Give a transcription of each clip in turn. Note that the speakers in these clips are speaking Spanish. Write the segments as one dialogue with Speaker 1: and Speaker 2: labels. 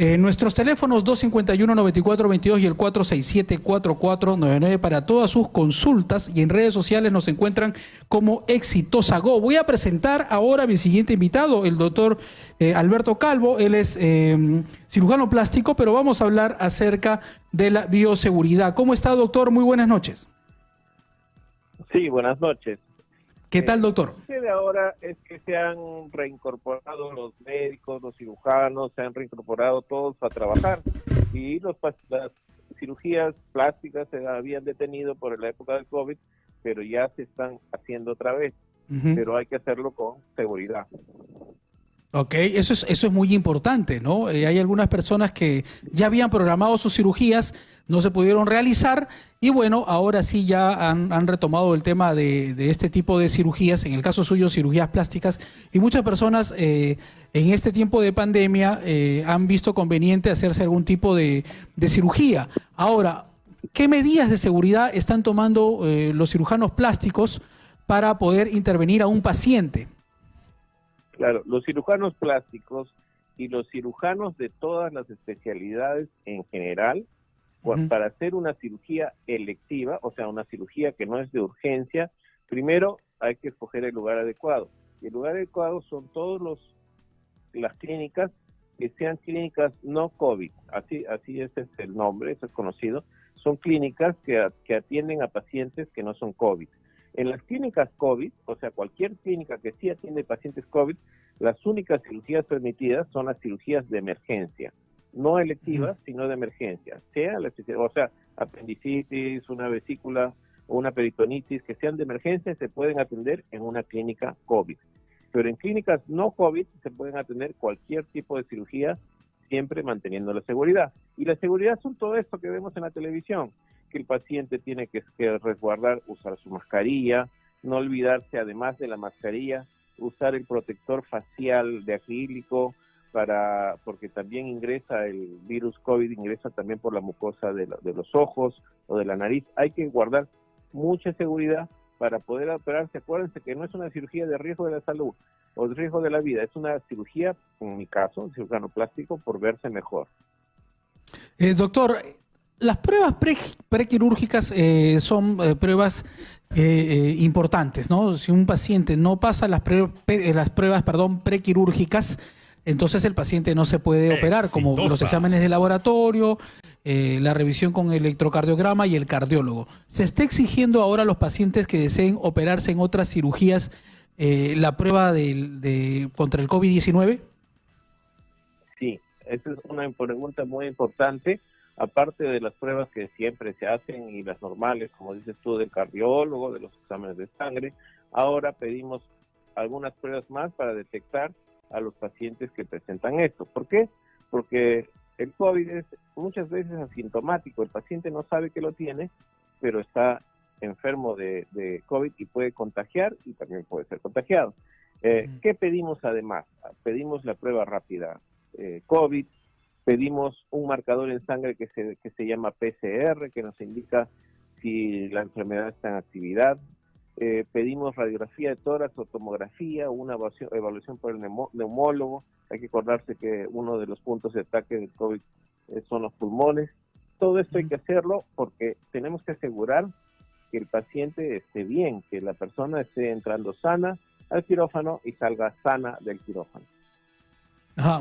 Speaker 1: Eh, nuestros teléfonos 251-9422 y el 467-4499 para todas sus consultas y en redes sociales nos encuentran como Exitosa Go. Voy a presentar ahora a mi siguiente invitado, el doctor eh, Alberto Calvo. Él es em, cirujano plástico, pero vamos a hablar acerca de la bioseguridad. ¿Cómo está, doctor? Muy buenas noches.
Speaker 2: Sí, buenas noches.
Speaker 1: ¿Qué tal, doctor?
Speaker 2: Lo que de ahora es que se han reincorporado los médicos, los cirujanos, se han reincorporado todos a trabajar y los, las cirugías plásticas se habían detenido por la época del COVID, pero ya se están haciendo otra vez. Pero hay que hacerlo con seguridad.
Speaker 1: Ok, eso es, eso es muy importante, ¿no? Eh, hay algunas personas que ya habían programado sus cirugías, no se pudieron realizar y bueno, ahora sí ya han, retomado el tema de, este tipo de cirugías, en el caso suyo cirugías plásticas y muchas personas eh, en este tiempo de pandemia eh, han visto conveniente hacerse algún tipo de, de, cirugía. Ahora, ¿qué medidas de seguridad están tomando los cirujanos plásticos para poder intervenir a un paciente?
Speaker 2: Claro, los cirujanos plásticos y los cirujanos de todas las especialidades en general, para hacer una cirugía electiva, o sea, una cirugía que no es de urgencia, primero hay que escoger el lugar adecuado. Y el lugar adecuado son todos los las clínicas que sean clínicas no COVID, así así ese es el nombre, eso es conocido, son clínicas que, que atienden a pacientes que no son COVID. En las clínicas COVID, o sea, cualquier clínica que sí atiende pacientes COVID, las únicas cirugías permitidas son las cirugías de emergencia, no electivas, sino de emergencia, sea la, o sea, apendicitis, una vesícula una peritonitis que sean de emergencia se pueden atender en una clínica COVID. Pero en clínicas no COVID se pueden atender cualquier tipo de cirugía siempre manteniendo la seguridad. Y la seguridad son todo esto que vemos en la televisión que el paciente tiene que, resguardar, usar su mascarilla, no olvidarse además de la mascarilla, usar el protector facial de acrílico para porque también ingresa el virus COVID, ingresa también por la mucosa de, los ojos o de la nariz. Hay que guardar mucha seguridad para poder operarse. Acuérdense que no es una cirugía de riesgo de la salud o de riesgo de la vida, es una cirugía, en mi caso, cirujano plástico, por verse mejor.
Speaker 1: Eh, doctor, las pruebas prequirúrgicas eh, son eh, pruebas eh, importantes, ¿no? Si un paciente no pasa las, las pruebas perdón, prequirúrgicas, entonces el paciente no se puede operar, como los exámenes de laboratorio, la revisión con electrocardiograma y el cardiólogo. ¿Se está exigiendo ahora a los pacientes que deseen operarse en otras cirugías la prueba de, contra el COVID-19?
Speaker 2: Sí, esa es una pregunta muy importante aparte de las pruebas que siempre se hacen y las normales, como dices tú, del cardiólogo, de los exámenes de sangre, ahora pedimos algunas pruebas más para detectar a los pacientes que presentan esto. ¿Por qué? Porque el COVID es muchas veces asintomático, el paciente no sabe que lo tiene, pero está enfermo de, COVID y puede contagiar y también puede ser contagiado. Eh, ¿Qué pedimos además? Pedimos la prueba rápida eh, COVID, Pedimos un marcador en sangre que se, que se llama PCR, que nos indica si la enfermedad está en actividad. Eh, pedimos radiografía de tórax o tomografía, una evaluación, por el neumólogo. Hay que acordarse que uno de los puntos de ataque del COVID eh, son los pulmones. Todo esto hay que hacerlo porque tenemos que asegurar que el paciente esté bien, que la persona esté entrando sana al quirófano y salga sana del quirófano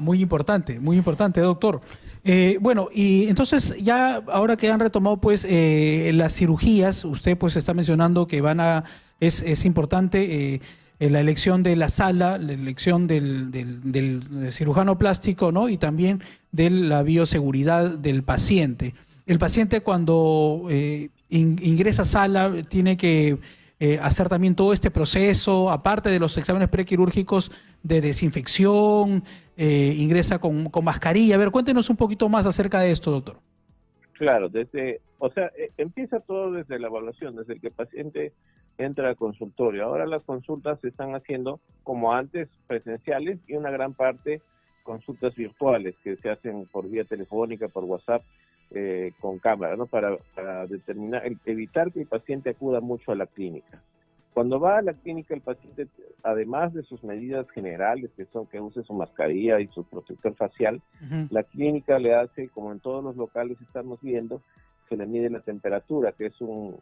Speaker 1: muy importante, muy importante, doctor. Eh, bueno, y entonces ya ahora que han retomado pues eh, las cirugías, usted pues está mencionando que van a, es, es importante eh, la elección de la sala, la elección del, del, cirujano plástico, ¿no? Y también de la bioseguridad del paciente. El paciente cuando ingresa a sala tiene que eh, hacer también todo este proceso, aparte de los exámenes prequirúrgicos de desinfección, eh, ingresa con, mascarilla. A ver, cuéntenos un poquito más acerca de esto, doctor.
Speaker 2: Claro, desde, o sea, e, empieza todo desde la evaluación, desde que el paciente entra al consultorio. Ahora las consultas se están haciendo como antes, presenciales y una gran parte consultas virtuales que se hacen por vía telefónica, por WhatsApp eh, con cámara, ¿no? Para, determinar, evitar que el paciente acuda mucho a la clínica. Cuando va a la clínica el paciente, además de sus medidas generales, que son que use su mascarilla y su protector facial, la clínica le hace, como en todos los locales estamos viendo, se le mide la temperatura, que es un,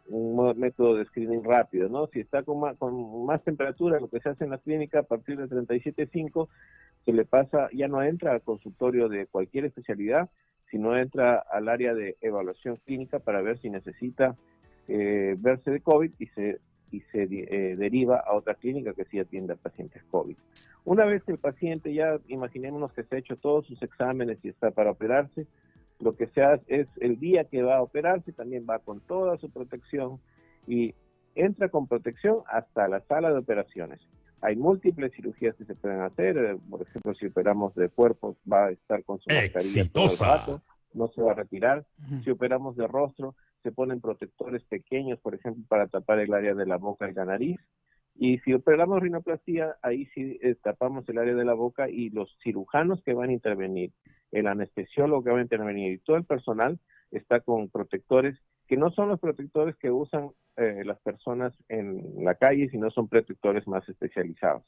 Speaker 2: método de screening rápido, ¿no? Si está con más, con más temperatura, lo que se hace en la clínica a partir de 37.5, se le pasa, ya no entra al consultorio de cualquier especialidad, sino entra al área de evaluación clínica para ver si necesita eh, verse de COVID y se y se eh, deriva a otra clínica que sí atiende a pacientes COVID. Una vez que el paciente ya, imaginémonos que se ha hecho todos sus exámenes y está para operarse, lo que se hace es el día que va a operarse, también va con toda su protección y entra con protección hasta la sala de operaciones. Hay múltiples cirugías que se pueden hacer, eh, por ejemplo, si operamos de cuerpo, va a estar con su mascarilla todo el rato, no se va a retirar. Si operamos de rostro, se ponen protectores pequeños, por ejemplo, para tapar el área de la boca y la nariz. Y si operamos rinoplastía, ahí sí eh, tapamos el área de la boca y los cirujanos que van a intervenir, el anestesiólogo que va a intervenir y todo el personal está con protectores que no son los protectores que usan eh, las personas en la calle, sino son protectores más especializados.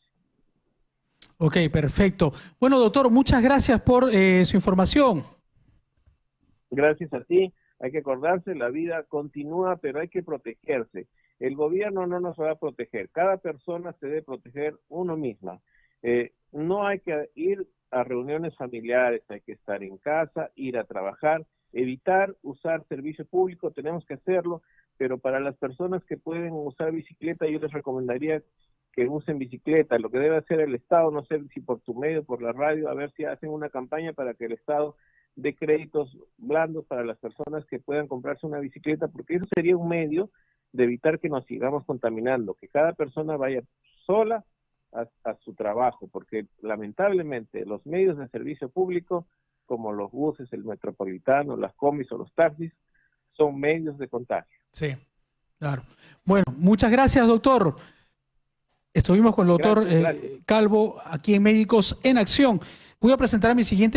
Speaker 1: Ok, perfecto. Bueno, doctor, muchas gracias por eh, su información.
Speaker 2: Gracias a ti hay que acordarse, la vida continúa, pero hay que protegerse. El gobierno no nos va a proteger, cada persona se debe proteger uno misma. Eh, no hay que ir a reuniones familiares, hay que estar en casa, ir a trabajar, evitar usar servicio público, tenemos que hacerlo, pero para las personas que pueden usar bicicleta, yo les recomendaría que usen bicicleta. Lo que debe hacer el Estado, no sé si por tu medio, por la radio, a ver si hacen una campaña para que el Estado de créditos blandos para las personas que puedan comprarse una bicicleta, porque eso sería un medio de evitar que nos sigamos contaminando, que cada persona vaya sola a, su trabajo, porque lamentablemente los medios de servicio público, como los buses, el metropolitano, las comis o los taxis, son medios de contagio.
Speaker 1: Sí, claro. Bueno, muchas gracias, doctor. Estuvimos con el doctor eh, Calvo aquí en Médicos en Acción. Voy a presentar a mi siguiente